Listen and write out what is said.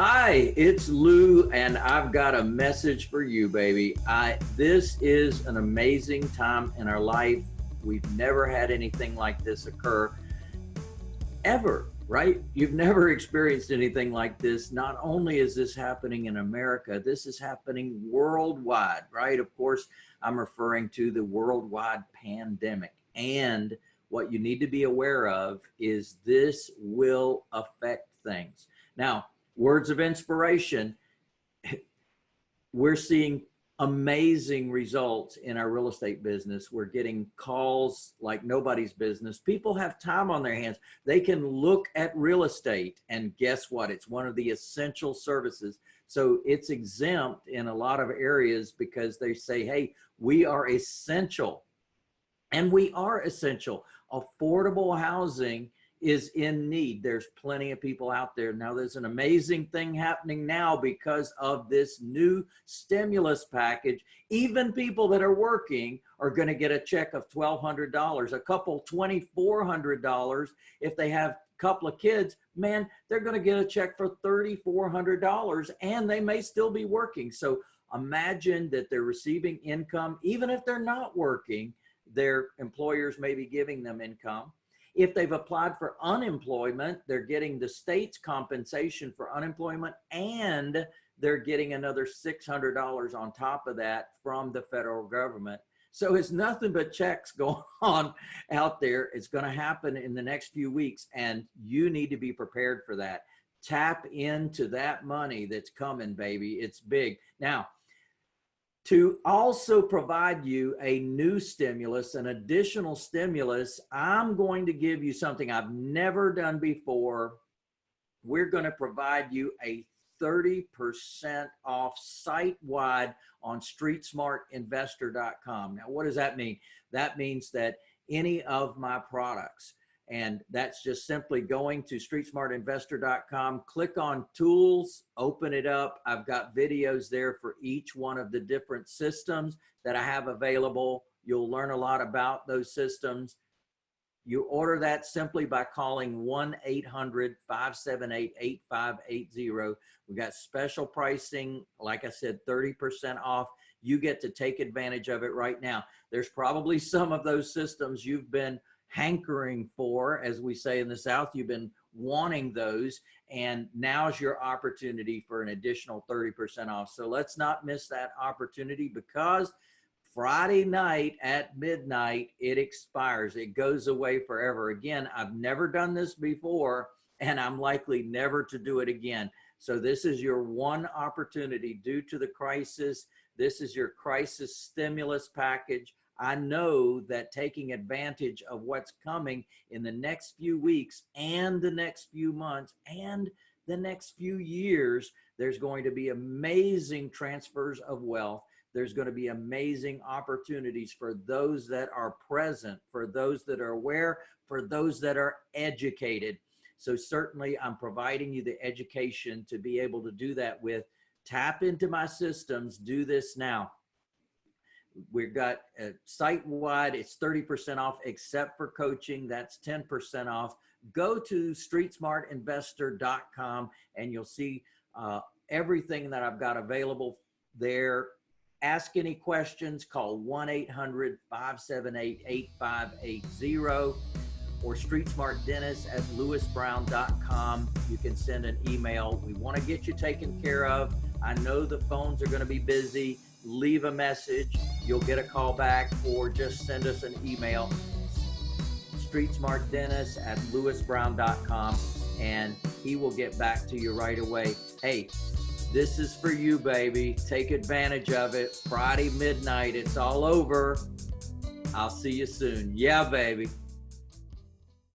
Hi, it's Lou, and I've got a message for you, baby. I this is an amazing time in our life. We've never had anything like this occur ever, right? You've never experienced anything like this. Not only is this happening in America, this is happening worldwide, right? Of course, I'm referring to the worldwide pandemic. And what you need to be aware of is this will affect things. Now, words of inspiration, we're seeing amazing results in our real estate business. We're getting calls like nobody's business. People have time on their hands. They can look at real estate and guess what? It's one of the essential services. So it's exempt in a lot of areas because they say, hey, we are essential. And we are essential. Affordable housing is in need. There's plenty of people out there. Now there's an amazing thing happening now because of this new stimulus package. Even people that are working are gonna get a check of $1,200, a couple $2,400 if they have a couple of kids, man, they're gonna get a check for $3,400 and they may still be working. So imagine that they're receiving income, even if they're not working, their employers may be giving them income if they've applied for unemployment, they're getting the state's compensation for unemployment and they're getting another $600 on top of that from the federal government. So it's nothing but checks going on out there. It's going to happen in the next few weeks and you need to be prepared for that. Tap into that money that's coming, baby. It's big. Now, to also provide you a new stimulus, an additional stimulus, I'm going to give you something I've never done before. We're going to provide you a 30% off site-wide on streetsmartinvestor.com. Now, what does that mean? That means that any of my products, and that's just simply going to streetsmartinvestor.com, click on tools, open it up. I've got videos there for each one of the different systems that I have available. You'll learn a lot about those systems. You order that simply by calling 1-800-578-8580. We got special pricing, like I said, 30% off. You get to take advantage of it right now. There's probably some of those systems you've been hankering for, as we say in the South, you've been wanting those and now's your opportunity for an additional 30% off. So let's not miss that opportunity because Friday night at midnight, it expires. It goes away forever. Again, I've never done this before and I'm likely never to do it again. So this is your one opportunity due to the crisis. This is your crisis stimulus package. I know that taking advantage of what's coming in the next few weeks and the next few months and the next few years, there's going to be amazing transfers of wealth. There's going to be amazing opportunities for those that are present, for those that are aware, for those that are educated. So certainly I'm providing you the education to be able to do that with. Tap into my systems, do this now. We've got a site-wide, it's 30% off except for coaching, that's 10% off. Go to streetsmartinvestor.com and you'll see uh, everything that I've got available there. Ask any questions, call 1-800-578-8580 or Street Smart Dennis at lewisbrown.com. You can send an email. We want to get you taken care of. I know the phones are going to be busy leave a message. You'll get a call back or just send us an email. Street Smart Dennis at lewisbrown.com and he will get back to you right away. Hey, this is for you, baby. Take advantage of it. Friday midnight, it's all over. I'll see you soon. Yeah, baby.